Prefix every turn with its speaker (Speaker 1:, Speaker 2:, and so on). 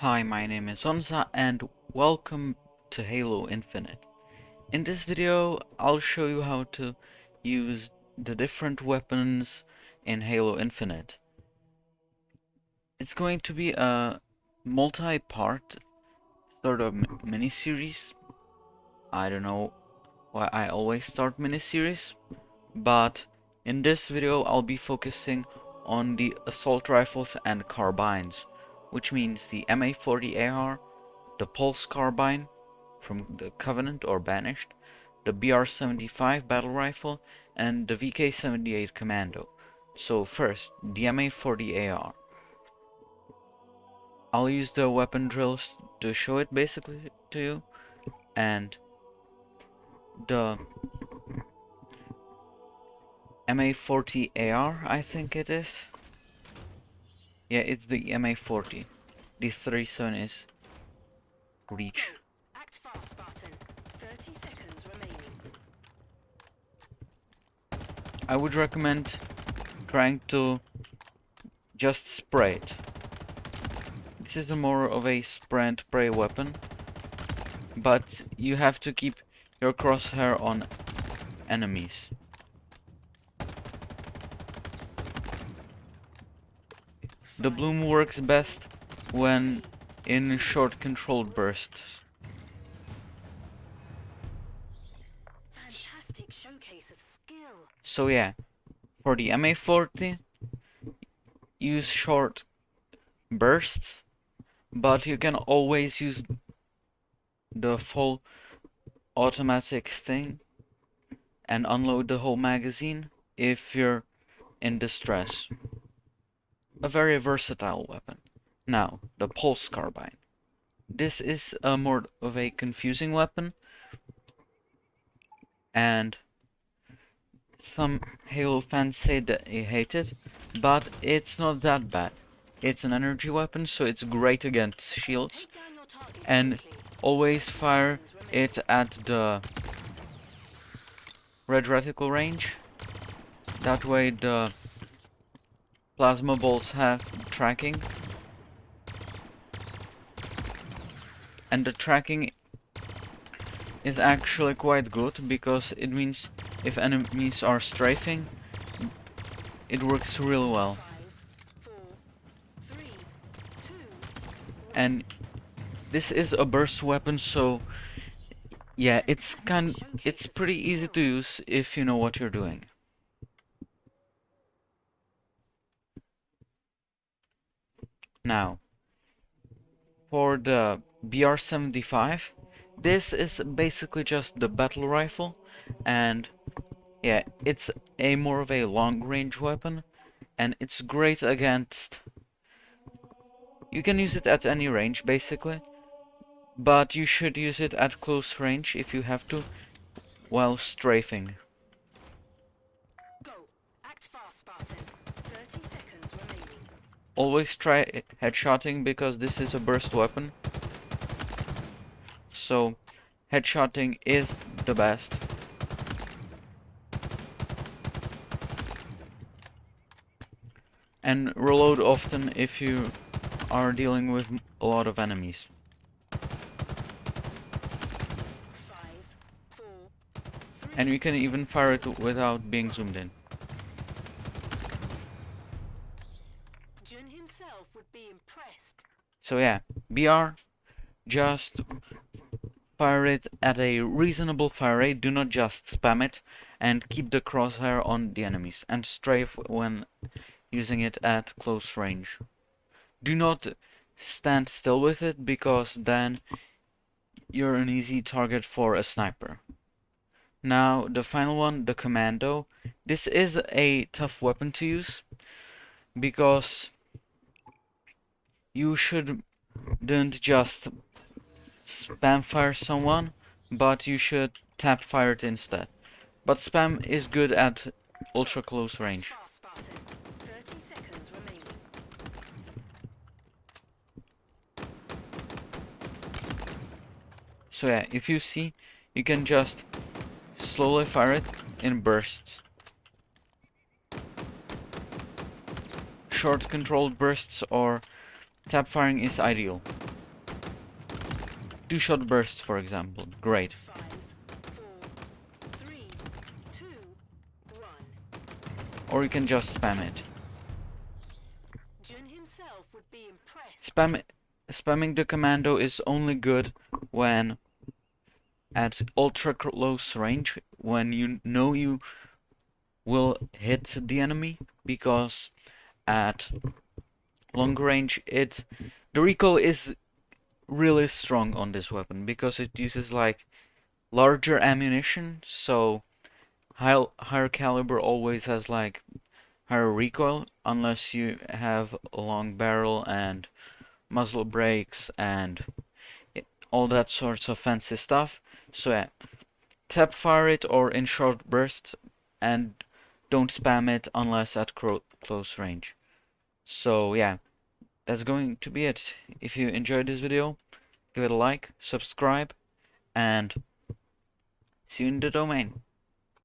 Speaker 1: Hi, my name is Onza and welcome to Halo Infinite. In this video, I'll show you how to use the different weapons in Halo Infinite. It's going to be a multi-part sort of mini-series. I don't know why I always start mini-series, but in this video I'll be focusing on the assault rifles and carbines which means the MA-40AR, the Pulse Carbine from the Covenant or Banished, the BR-75 Battle Rifle, and the VK-78 Commando. So first, the MA-40AR. I'll use the weapon drills to show it basically to you, and the MA-40AR, I think it is. Yeah, it's the MA40. The 37 is reach. Act fast, Spartan. 30 seconds remaining. I would recommend trying to just spray it. This is a more of a spray and pray weapon, but you have to keep your crosshair on enemies. The bloom works best when in short controlled bursts. So yeah, for the MA40, use short bursts, but you can always use the full automatic thing and unload the whole magazine if you're in distress a very versatile weapon. Now, the Pulse Carbine. This is a more of a confusing weapon, and some Halo fans say that they hate it, but it's not that bad. It's an energy weapon, so it's great against shields, and always fire it at the red reticle range. That way the Plasma balls have tracking. And the tracking is actually quite good because it means if enemies are strafing, it works really well. And this is a burst weapon, so yeah, it's kind it's pretty easy to use if you know what you're doing. Now, for the BR-75, this is basically just the battle rifle, and yeah, it's a more of a long-range weapon, and it's great against... You can use it at any range, basically, but you should use it at close range if you have to, while strafing. Go. Act fast, Spartan. Always try headshotting because this is a burst weapon. So headshotting is the best. And reload often if you are dealing with a lot of enemies. and you can even fire it without being zoomed in. So yeah, BR, just fire it at a reasonable fire rate, do not just spam it, and keep the crosshair on the enemies, and strafe when using it at close range. Do not stand still with it, because then you're an easy target for a sniper. Now, the final one, the Commando. This is a tough weapon to use, because you shouldn't just spam fire someone, but you should tap fire it instead. But spam is good at ultra close range. So yeah, if you see, you can just slowly fire it in bursts. Short controlled bursts or tap firing is ideal. Two shot bursts, for example, great. Or you can just spam it. Spam spamming the commando is only good when at ultra close range when you know you will hit the enemy because at long range it the recoil is really strong on this weapon because it uses like larger ammunition so high, higher caliber always has like higher recoil unless you have a long barrel and muzzle brakes and all that sorts of fancy stuff. So yeah tap fire it or in short bursts and don't spam it unless at close range so yeah that's going to be it. If you enjoyed this video give it a like subscribe and see you in the domain